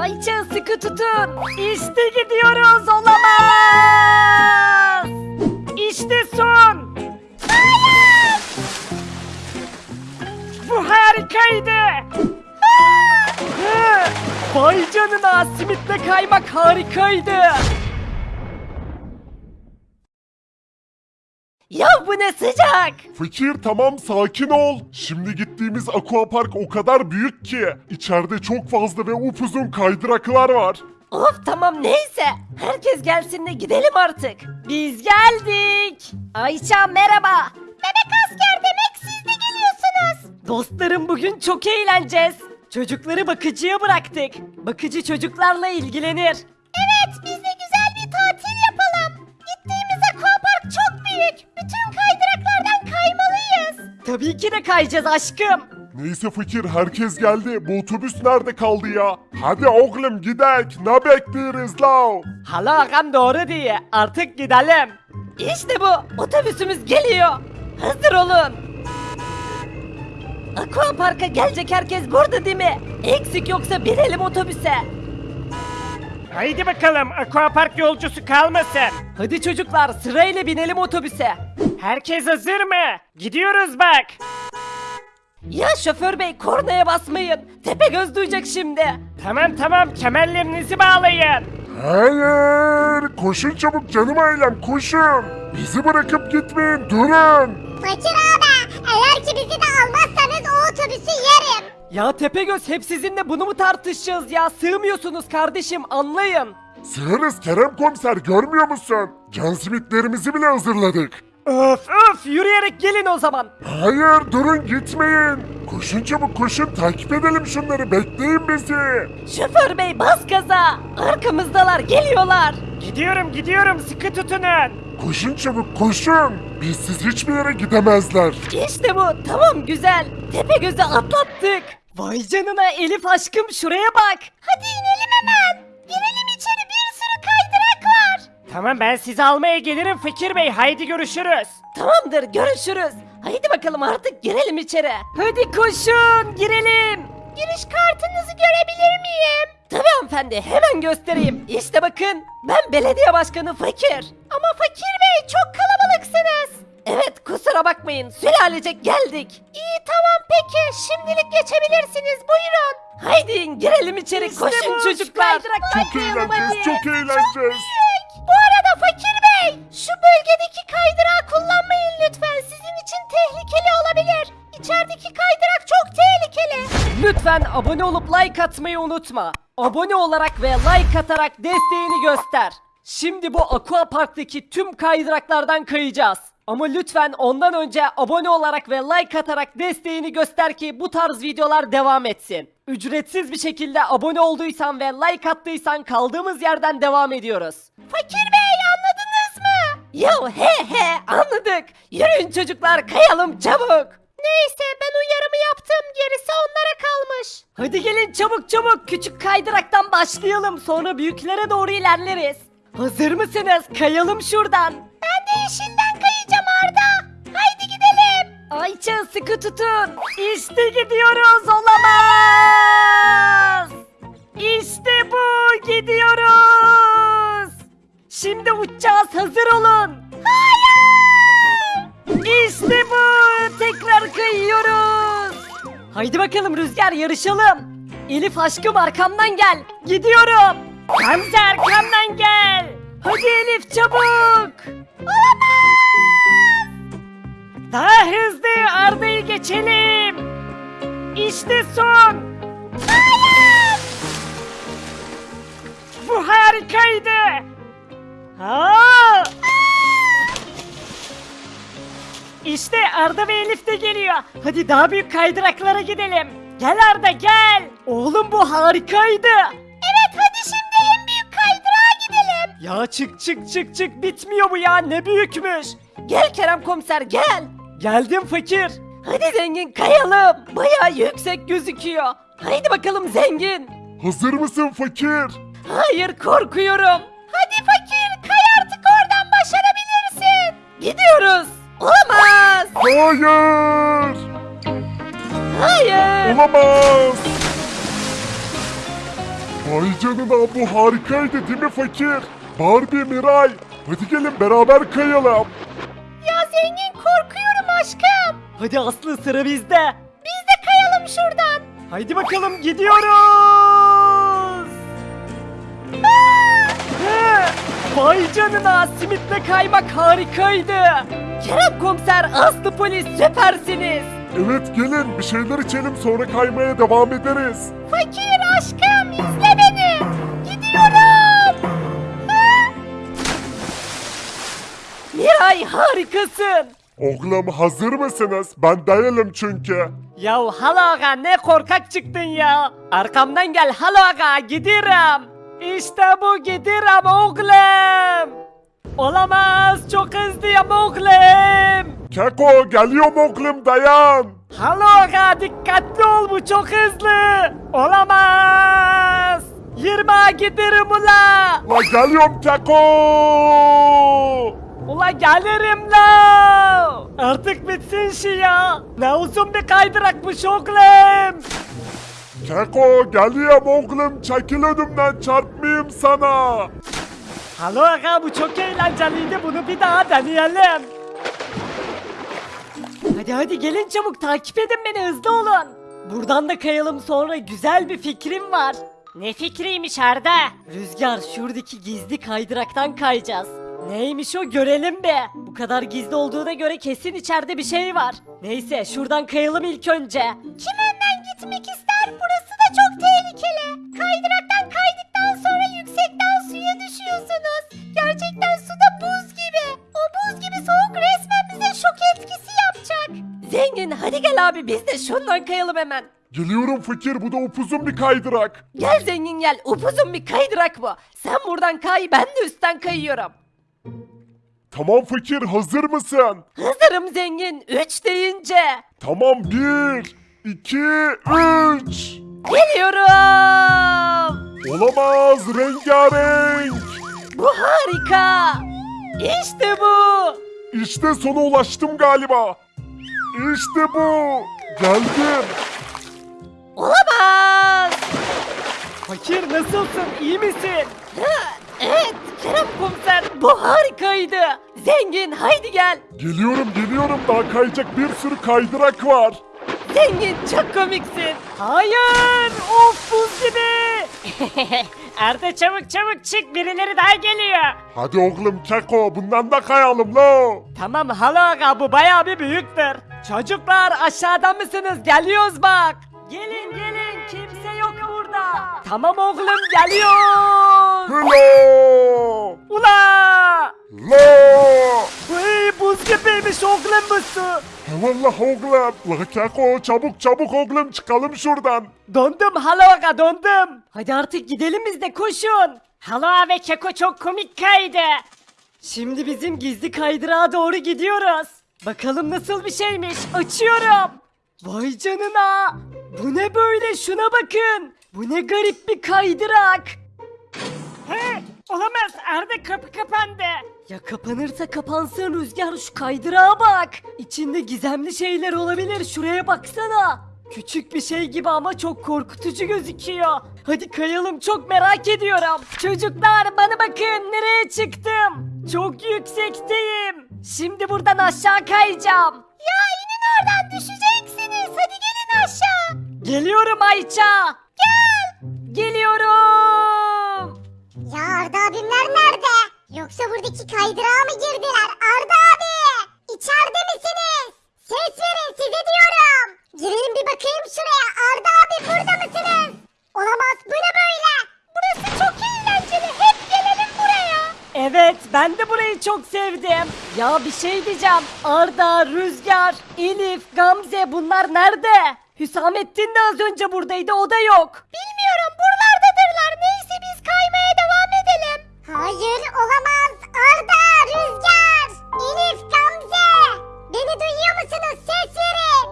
Ayça sıkı tutun. İşte gidiyoruz olamaz. İşte son. Bu harikaydı. Vay canına simitle kaymak harikaydı. Ya bu ne sıcak. Fakir tamam sakin ol. Şimdi gittiğimiz aquapark o kadar büyük ki. içeride çok fazla ve upuzun kaydıraklar var. Of tamam neyse. Herkes gelsin de gidelim artık. Biz geldik. Ayça merhaba. Bebek asker demek siz de geliyorsunuz. Dostlarım bugün çok eğleneceğiz. Çocukları bakıcıya bıraktık. Bakıcı çocuklarla ilgilenir. Tabii ki de kayacağız aşkım. Neyse fakir herkes geldi. Bu otobüs nerede kaldı ya? Hadi oğlum gidek. Ne bekliyoruz la? Hala ağam doğru diye artık gidelim. İşte bu otobüsümüz geliyor. Hazır olun. Aqua Park'a gelecek herkes burada değil mi? Eksik yoksa binelim otobüse. Haydi bakalım aquapark yolcusu kalmasın. Hadi çocuklar sırayla binelim otobüse. Herkes hazır mı? Gidiyoruz bak. Ya şoför bey kornaya basmayın. Tepegöz duyacak şimdi. Tamam tamam kemerlerinizi bağlayın. Hayır. Koşun çabuk canım ailem koşun. Bizi bırakıp gitmeyin durun. Fakir abi eğer ki bizi de almazsanız o otobüsü yerim. Ya Tepegöz hep sizinle bunu mu tartışacağız ya? Sığmıyorsunuz kardeşim anlayın. Sığırız Kerem komiser görmüyor musun? Can simitlerimizi bile hazırladık. Öf öf yürüyerek gelin o zaman. Hayır durun gitmeyin. Koşun çabuk koşun takip edelim şunları bekleyin bizi. Şoför bey bas gaza. Arkamızdalar geliyorlar. Gidiyorum gidiyorum sıkı tutunun. Koşun çabuk koşun. Bizsiz hiçbir yere gidemezler. İşte bu tamam güzel. Tepegöz'ü atlattık. Vay canına Elif aşkım şuraya bak. Hadi Tamam ben sizi almaya gelirim Fakir Bey haydi görüşürüz. Tamamdır görüşürüz. Haydi bakalım artık girelim içeri. Hadi koşun girelim. Giriş kartınızı görebilir miyim? Tabii hanımefendi hemen göstereyim. İşte bakın ben belediye başkanı Fakir. Ama Fakir Bey çok kalabalıksınız. Evet kusura bakmayın sülalecek geldik. İyi tamam peki şimdilik geçebilirsiniz buyurun. Haydi girelim içeri koşun bu, çocuklar. Çok eğleneceğiz çok eğleneceğiz. Bu arada Fakir Bey, şu bölgedeki kaydırağı kullanmayın lütfen. Sizin için tehlikeli olabilir. İçerideki kaydırak çok tehlikeli. Lütfen abone olup like atmayı unutma. Abone olarak ve like atarak desteğini göster. Şimdi bu Aqua Park'taki tüm kaydıraklardan kayacağız. Ama lütfen ondan önce abone olarak ve like atarak desteğini göster ki bu tarz videolar devam etsin. Ücretsiz bir şekilde abone olduysan ve like attıysan kaldığımız yerden devam ediyoruz. Fakir Bey anladınız mı? Ya he he anladık. Yürüyün çocuklar kayalım çabuk. Neyse ben uyarımı yaptım gerisi onlara kalmış. Hadi gelin çabuk çabuk küçük kaydıraktan başlayalım sonra büyüklere doğru ilerleriz. Hazır mısınız? Kayalım şuradan. Ayça sıkı tutun. İşte gidiyoruz olamaz. İşte bu gidiyoruz. Şimdi uçacağız hazır olun. Hayır. İşte bu tekrar kayıyoruz. Haydi bakalım Rüzgar yarışalım. Elif aşkım arkamdan gel. Gidiyorum. Gamze arkamdan gel. Hadi Elif çabuk. Olamaz. Daha hızlı Arda'yı geçelim. İşte son. Bu harikaydı. Ha! İşte Arda ve Elif de geliyor. Hadi daha büyük kaydıraklara gidelim. Gel Arda gel. Oğlum bu harikaydı. Evet hadi şimdi en büyük kaydırağa gidelim. Ya çık çık çık çık bitmiyor bu ya ne büyükmüş. Gel Kerem komiser gel. Geldim fakir. Hadi zengin kayalım. Baya yüksek gözüküyor. Haydi bakalım zengin. Hazır mısın fakir? Hayır korkuyorum. Hadi fakir kay artık oradan başarabilirsin. Gidiyoruz. Olamaz. Hayır. Hayır. Olamaz. Vay canına bu harikaydı değil mi fakir? Barbie, Miray. Hadi gelin beraber kayalım. Hadi Aslı sıra bizde. Biz de kayalım şuradan. Haydi bakalım gidiyoruz. He, Vay canına simitle kaymak harikaydı. Kerem komiser Aslı polis süpersiniz. Evet gelin bir şeyler içelim sonra kaymaya devam ederiz. Fakir aşkım izle beni. Gidiyorum. Ha? Miray harikasın. Oğlum hazır mısınız? Ben değilim çünkü. Ya halo aga ne korkak çıktın ya. Arkamdan gel halo aga gidiyorum. İşte bu gidiyorum oğlum. Olamaz çok hızlıyım oğlum. Keko geliyorum oğlum dayan. Halo aga dikkatli ol bu çok hızlı. Olamaz. 20'a giderim ula. La geliyorum Keko. Ula gelirim la. Artık bitsin şu ya. Ne uzun bir kaydırakmış oğlum. Keko geliyorum oğlum çekil önümden çarpmayayım sana. Halo aga bu çok eğlenceliydi bunu bir daha deneyelim. Hadi hadi gelin çabuk takip edin beni hızlı olun. Buradan da kayalım sonra güzel bir fikrim var. Ne fikriymiş Arda? Rüzgar şuradaki gizli kaydıraktan kayacağız. Neymiş o görelim be. Bu kadar gizli olduğuna göre kesin içeride bir şey var. Neyse şuradan kayalım ilk önce. Kim önden gitmek ister? Burası da çok tehlikeli. Kaydıraktan kaydıktan sonra yüksekten suya düşüyorsunuz. Gerçekten suda buz gibi. O buz gibi soğuk resmen bize şok etkisi yapacak. Zengin hadi gel abi biz de şundan kayalım hemen. Geliyorum fakir bu da upuzun bir kaydırak. Gel zengin gel upuzun bir kaydırak bu. Sen buradan kay ben de üstten kayıyorum. Tamam fakir hazır mısın? Hazırım zengin 3 deyince. Tamam bir, iki, üç. Geliyorum. Olamaz rengarenk. Bu harika. İşte bu. İşte sona ulaştım galiba. İşte bu. Geldim. Olamaz. Fakir nasılsın iyi misin? Evet Kerem komiser bu harikaydı. Zengin haydi gel. Geliyorum geliyorum daha kayacak bir sürü kaydırak var. Zengin çok komiksin. Hayır of buz gibi. Arda çabuk çabuk çık birileri daha geliyor. Hadi oğlum Keko bundan da kayalım lo. Tamam halo aga bu bayağı bir büyüktür. Çocuklar aşağıda mısınız? Geliyoruz bak. Gelin gelin kimse yok. Tamam oğlum geliyoruz. Hılo. Ula! Lo. Uy buz gibiymiş oğlum bu su. Eyvallah oğlum. La Keko çabuk çabuk oğlum çıkalım şuradan. Dondum halo aga dondum. Hadi artık gidelim biz de koşun. Halo ve Keko çok komik kaydı. Şimdi bizim gizli kaydırağa doğru gidiyoruz. Bakalım nasıl bir şeymiş. Açıyorum. Vay canına. Bu ne böyle şuna bakın. Bu ne garip bir kaydırak. He, olamaz Arda kapı kapandı. Ya kapanırsa kapansın Rüzgar şu kaydırağa bak. İçinde gizemli şeyler olabilir şuraya baksana. Küçük bir şey gibi ama çok korkutucu gözüküyor. Hadi kayalım çok merak ediyorum. Çocuklar bana bakın nereye çıktım. Çok yüksekteyim. Şimdi buradan aşağı kayacağım. Ya inin oradan düşeceksiniz. Hadi gelin aşağı. Geliyorum Ayça. Gel. Geliyorum. Ya Arda abimler nerede? Yoksa buradaki kaydırağa mı girdiler? Arda abi! İçeride misiniz? Ses verin size diyorum. Girin bir bakayım şuraya. Arda abi burada mısınız? Olamaz bu ne böyle? Burası çok eğlenceli. Hep gelelim buraya. Evet ben de burayı çok sevdim. Ya bir şey diyeceğim. Arda, Rüzgar, Elif, Gamze bunlar nerede? Hüsamettin de az önce buradaydı o da yok. Bilmiyorum buralardadırlar neyse biz kaymaya devam edelim. Hayır olamaz Arda, Rüzgar, Elif, Gamze. Beni duyuyor musunuz? Ses verin.